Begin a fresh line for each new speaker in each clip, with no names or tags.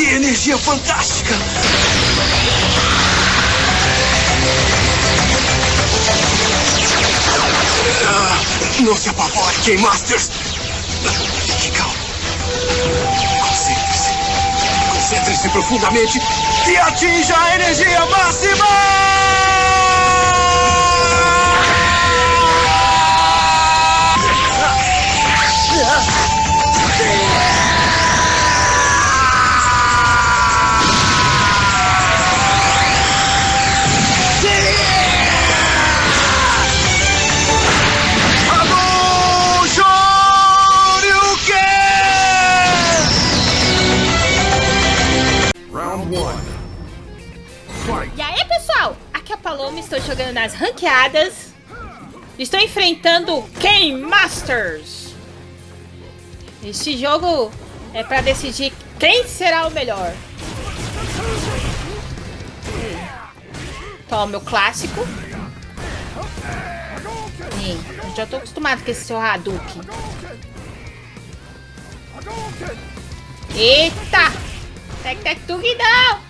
Que energia fantástica! Ah, não se apavore, Game Masters! Fique calmo. Concentre-se. Concentre-se profundamente e atinja a energia máxima!
Jogando nas ranqueadas. Estou enfrentando Game Masters. Este jogo é para decidir quem será o melhor. Toma meu clássico. Já tô acostumado com esse seu Hadouken. Eita! Tec, tec, tug, não!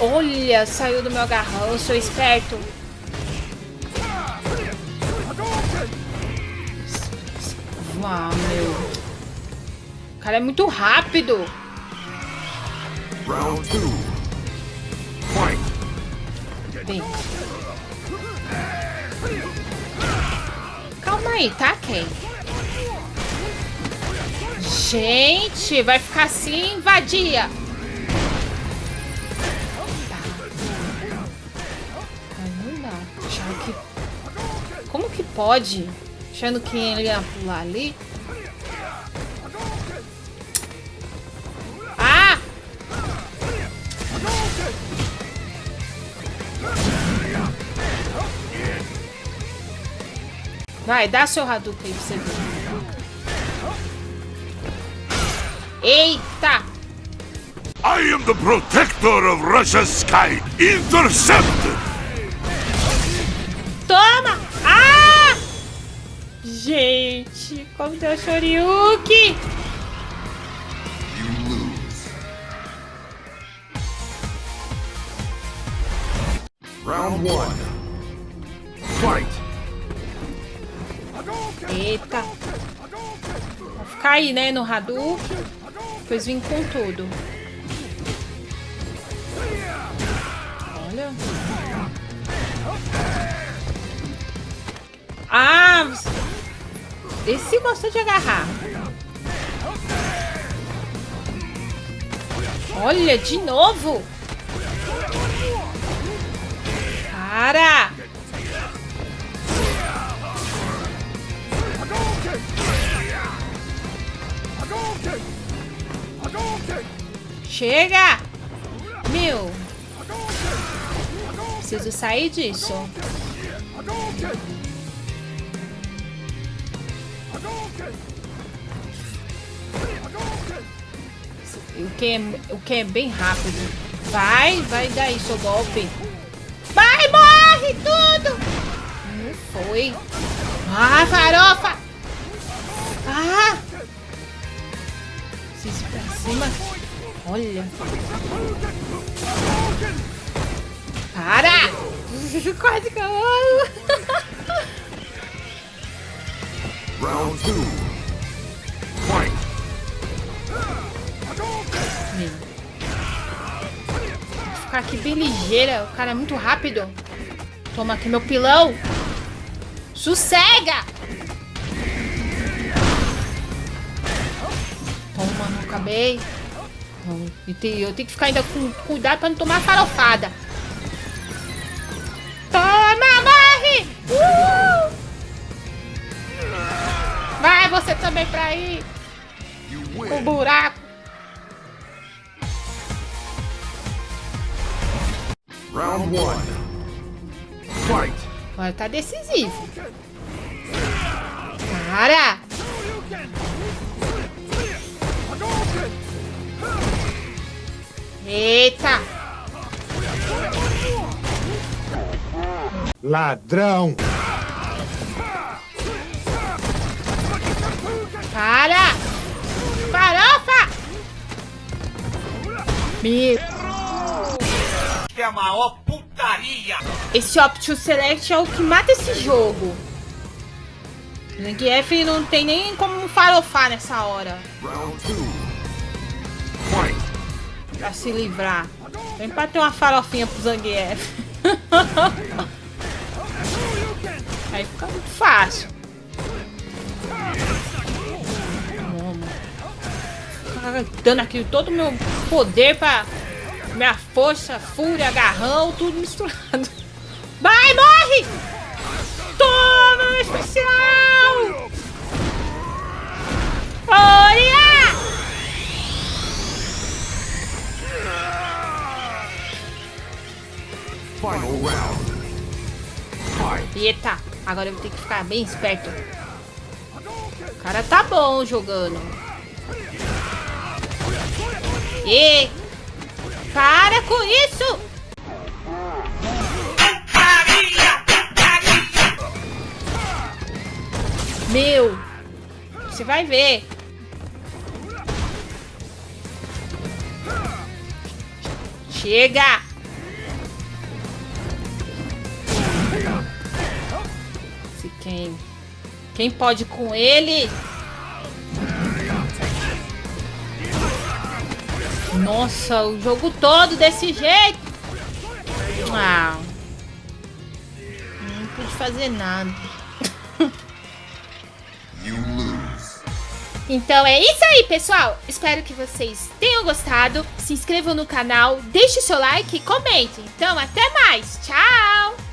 Olha, saiu do meu agarrão, eu sou esperto. Uau, meu. O cara é muito rápido.
Round two. Fight.
Bem. Calma aí, tá, Ken? Gente, vai ficar assim, vadia. Que... Como que pode? Achando que ele ia pular ali. Ah! Vai, dá seu Hadouken aí pra você ver. Eita!
I am the protector of Russia's sky. Intercept!
Toma! Ah! Gente, como deu!
You lose. Round one. Fight.
Eita! Vai ficar aí, né, no Hadouken. Depois vim com tudo. Olha. Ah! Esse gosta de agarrar. Olha, de novo! Para! Chega! Meu! Preciso sair disso. O que, é, o que é bem rápido. Vai, vai daí seu golpe. Vai, morre tudo! Não foi. Ah, farofa! Ah! Ir pra cima. Olha. Para! Quase que
Round two.
Vou ficar aqui bem ligeira. O cara é muito rápido. Toma aqui meu pilão. Sossega! Toma, não acabei. Eu tenho, eu tenho que ficar ainda com cuidado pra não tomar farofada. Vai você também pra aí. O buraco.
Round one. Fight.
Agora tá decisivo. Para! Eita!
Ladrão!
Para! Farofa! Meu...
É a maior putaria!
Esse Option Select é o que mata esse jogo. Zangief não tem nem como farofar nessa hora. Pra se livrar. Vem pra ter uma farofinha pro Zangief. Aí fica muito fácil. Dando aqui todo o meu poder pra... Minha força, fúria, agarrão, tudo misturado. Vai, morre! Toma, meu especial! Olha!
Final round.
Eita, agora eu vou ter que ficar bem esperto. O cara tá bom jogando. E para com isso! Meu, você vai ver. Chega! Se quem, quem pode com ele? Nossa, o jogo todo desse jeito. Ah. Não pude fazer nada. Então é isso aí, pessoal. Espero que vocês tenham gostado. Se inscrevam no canal, deixe seu like e comente. Então, até mais. Tchau!